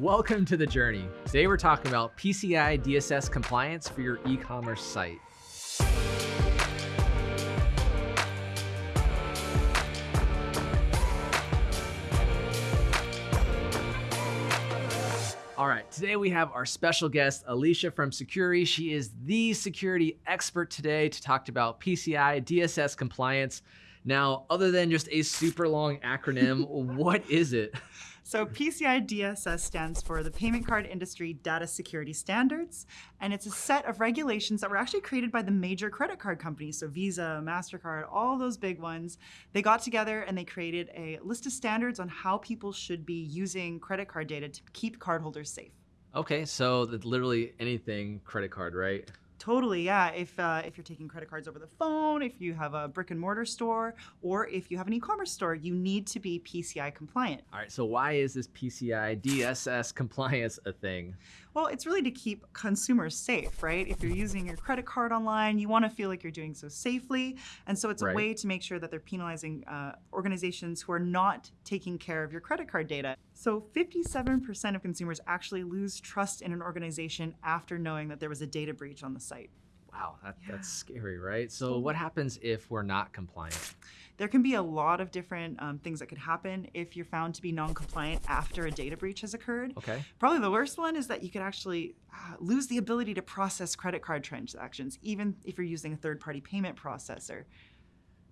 Welcome to The Journey. Today we're talking about PCI DSS compliance for your e-commerce site. All right, today we have our special guest, Alicia from Sucuri. She is the security expert today to talk about PCI DSS compliance. Now, other than just a super long acronym, what is it? So PCI DSS stands for the Payment Card Industry Data Security Standards, and it's a set of regulations that were actually created by the major credit card companies, so Visa, MasterCard, all those big ones. They got together and they created a list of standards on how people should be using credit card data to keep cardholders safe. Okay, so literally anything credit card, right? Totally, yeah. If uh, if you're taking credit cards over the phone, if you have a brick and mortar store, or if you have an e-commerce store, you need to be PCI compliant. All right. So why is this PCI DSS compliance a thing? Well, it's really to keep consumers safe, right? If you're using your credit card online, you want to feel like you're doing so safely, and so it's a right. way to make sure that they're penalizing uh, organizations who are not taking care of your credit card data. So 57% of consumers actually lose trust in an organization after knowing that there was a data breach on the site. Wow, that, yeah. that's scary, right? So what happens if we're not compliant? There can be a lot of different um, things that could happen if you're found to be non-compliant after a data breach has occurred. Okay. Probably the worst one is that you could actually uh, lose the ability to process credit card transactions, even if you're using a third-party payment processor.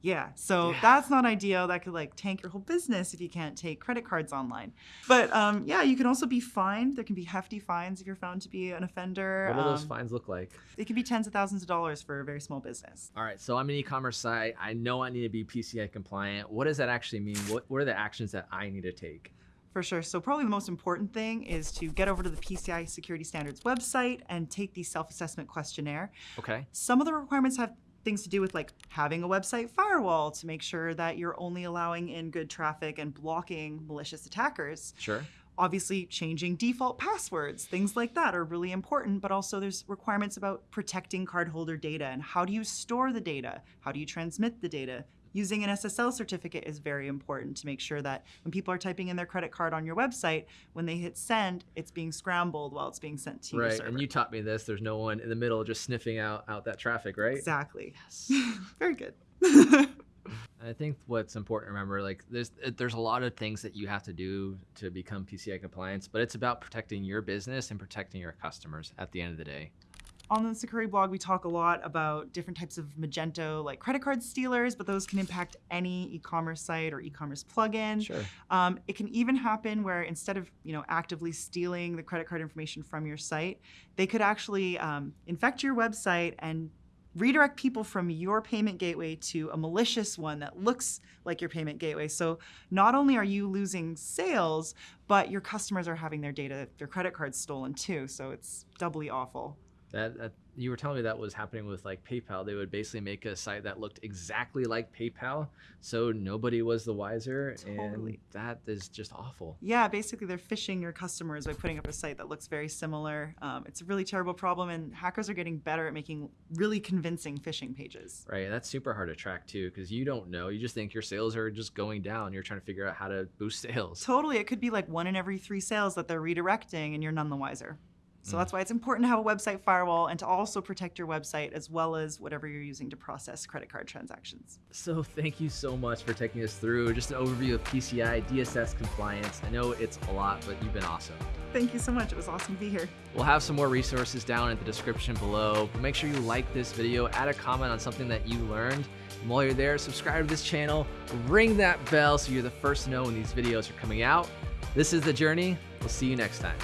Yeah, so yeah. that's not ideal. That could like tank your whole business if you can't take credit cards online. But um, yeah, you can also be fined. There can be hefty fines if you're found to be an offender. What do um, those fines look like? It can be tens of thousands of dollars for a very small business. All right, so I'm an e-commerce site. I know I need to be PCI compliant. What does that actually mean? What, what are the actions that I need to take? For sure. So probably the most important thing is to get over to the PCI Security Standards website and take the self-assessment questionnaire. Okay. Some of the requirements have things to do with like having a website firewall to make sure that you're only allowing in good traffic and blocking malicious attackers. Sure. Obviously, changing default passwords, things like that are really important, but also there's requirements about protecting cardholder data and how do you store the data? How do you transmit the data? Using an SSL certificate is very important to make sure that when people are typing in their credit card on your website, when they hit send, it's being scrambled while it's being sent to you. right. your server. and you taught me this. There's no one in the middle just sniffing out out that traffic, right? Exactly. Yes. very good. I think what's important to remember, like there's there's a lot of things that you have to do to become PCI compliance, but it's about protecting your business and protecting your customers at the end of the day. On the Sucuri blog, we talk a lot about different types of Magento, like credit card stealers, but those can impact any e-commerce site or e-commerce plugin. Sure. Um, it can even happen where instead of you know actively stealing the credit card information from your site, they could actually um, infect your website and redirect people from your payment gateway to a malicious one that looks like your payment gateway. So not only are you losing sales, but your customers are having their data, their credit cards stolen too. So it's doubly awful. That, that, you were telling me that was happening with like PayPal. They would basically make a site that looked exactly like PayPal, so nobody was the wiser, totally. and that is just awful. Yeah, basically they're phishing your customers by putting up a site that looks very similar. Um, it's a really terrible problem, and hackers are getting better at making really convincing phishing pages. Right, and that's super hard to track too, because you don't know. You just think your sales are just going down. You're trying to figure out how to boost sales. Totally, it could be like one in every three sales that they're redirecting, and you're none the wiser. So mm. that's why it's important to have a website firewall and to also protect your website as well as whatever you're using to process credit card transactions. So thank you so much for taking us through just an overview of PCI DSS compliance. I know it's a lot, but you've been awesome. Thank you so much. It was awesome to be here. We'll have some more resources down in the description below. But make sure you like this video, add a comment on something that you learned. And while you're there, subscribe to this channel, ring that bell so you're the first to know when these videos are coming out. This is The Journey. We'll see you next time.